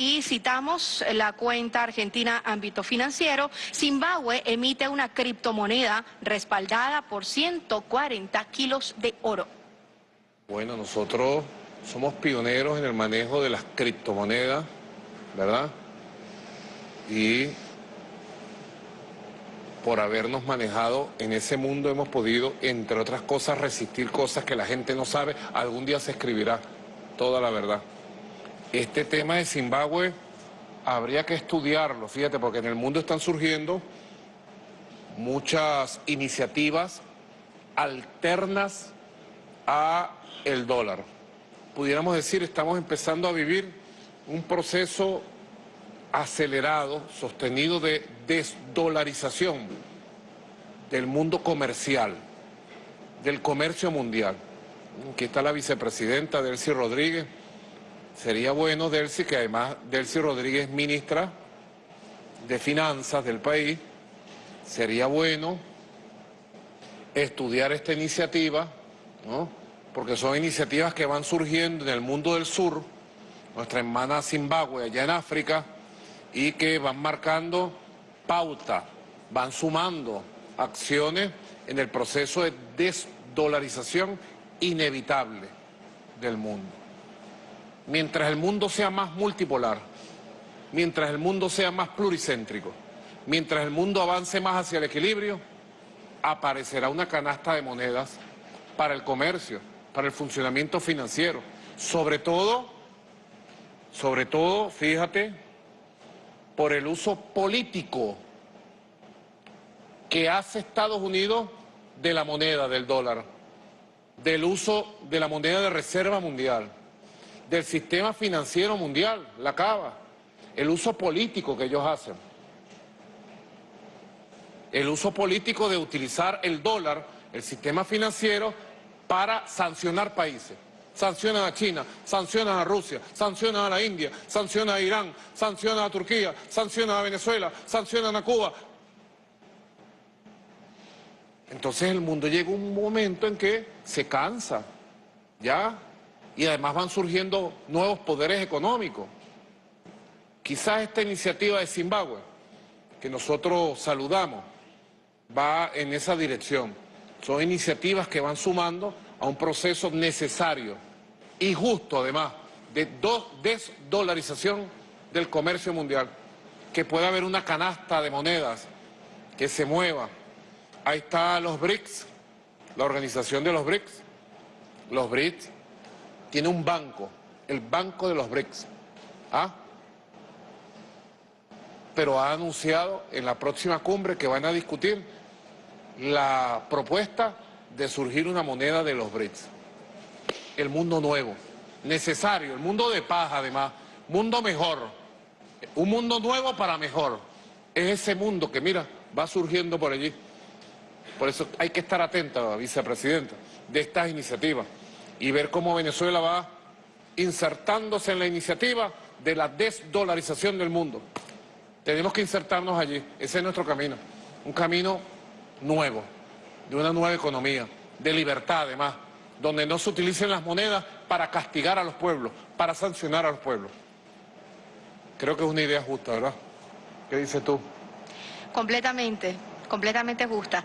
y citamos la cuenta argentina ámbito financiero, Zimbabue emite una criptomoneda respaldada por 140 kilos de oro. Bueno, nosotros somos pioneros en el manejo de las criptomonedas, ¿verdad? Y por habernos manejado en ese mundo hemos podido, entre otras cosas, resistir cosas que la gente no sabe. Algún día se escribirá toda la verdad. Este tema de Zimbabue habría que estudiarlo, fíjate, porque en el mundo están surgiendo muchas iniciativas alternas a el dólar. Pudiéramos decir, estamos empezando a vivir un proceso acelerado, sostenido de desdolarización del mundo comercial, del comercio mundial. Aquí está la vicepresidenta Delcy Rodríguez. Sería bueno, Delcy, que además Delcy Rodríguez ministra de Finanzas del país, sería bueno estudiar esta iniciativa, porque son iniciativas que van surgiendo en el mundo del sur, nuestra hermana Zimbabue allá en África, y que van marcando pauta, van sumando acciones en el proceso de desdolarización inevitable del mundo. Mientras el mundo sea más multipolar, mientras el mundo sea más pluricéntrico, mientras el mundo avance más hacia el equilibrio, aparecerá una canasta de monedas para el comercio, para el funcionamiento financiero. Sobre todo, sobre todo, fíjate, por el uso político que hace Estados Unidos de la moneda, del dólar, del uso de la moneda de reserva mundial, del sistema financiero mundial, la cava, el uso político que ellos hacen, el uso político de utilizar el dólar, el sistema financiero, para sancionar países sancionan a China, sancionan a Rusia, sancionan a la India, sancionan a Irán, sancionan a Turquía, sancionan a Venezuela, sancionan a Cuba. Entonces el mundo llega un momento en que se cansa, ¿ya? Y además van surgiendo nuevos poderes económicos. Quizás esta iniciativa de Zimbabue, que nosotros saludamos, va en esa dirección. Son iniciativas que van sumando a un proceso necesario y justo además de desdolarización del comercio mundial, que pueda haber una canasta de monedas que se mueva. Ahí está los BRICS, la organización de los BRICS. Los BRICS tiene un banco, el banco de los BRICS. ¿Ah? Pero ha anunciado en la próxima cumbre que van a discutir la propuesta de surgir una moneda de los BRICS. El mundo nuevo, necesario, el mundo de paz además, mundo mejor, un mundo nuevo para mejor. Es ese mundo que, mira, va surgiendo por allí. Por eso hay que estar atenta, vicepresidenta, de estas iniciativas y ver cómo Venezuela va insertándose en la iniciativa de la desdolarización del mundo. Tenemos que insertarnos allí, ese es nuestro camino, un camino nuevo de una nueva economía, de libertad además, donde no se utilicen las monedas para castigar a los pueblos, para sancionar a los pueblos. Creo que es una idea justa, ¿verdad? ¿Qué dices tú? Completamente, completamente justa.